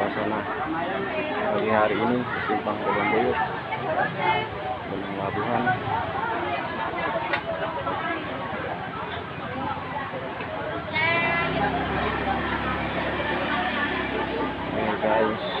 suasana. Pagi hari ini simpang Kebon Buyut Gunung Labuhan. Nih guys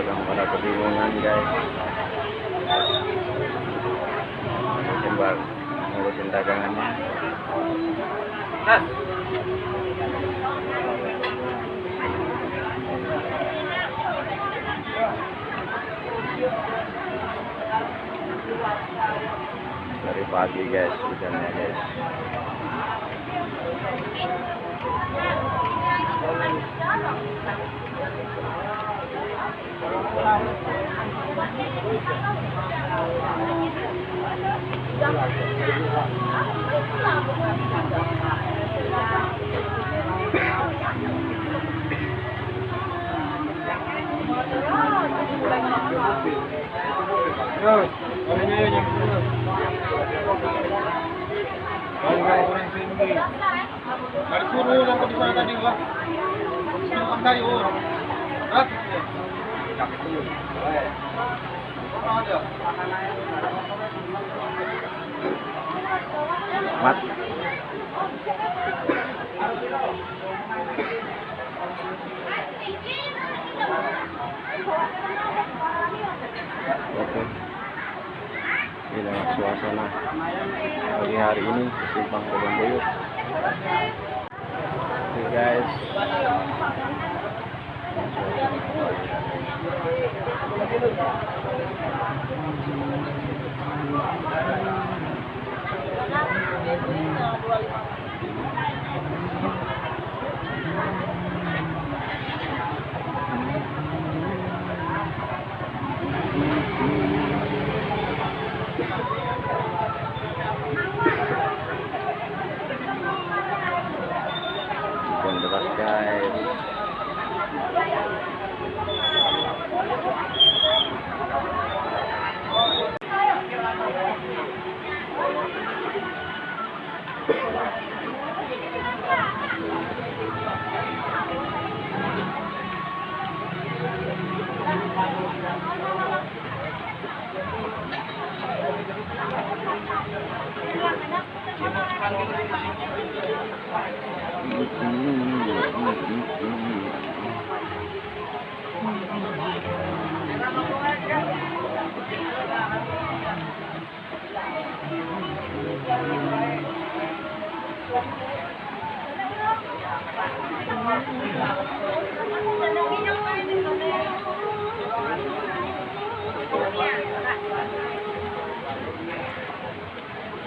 dagang pada kebingungan guys. Coba ngurusin dagangannya. Dari pagi guys hujannya guys Di sana tadi tayo. Hah? Mat. Oke. Inilah suasana pagi hari ini di simpang Kebon Buyut. Oke guys hujan deras guys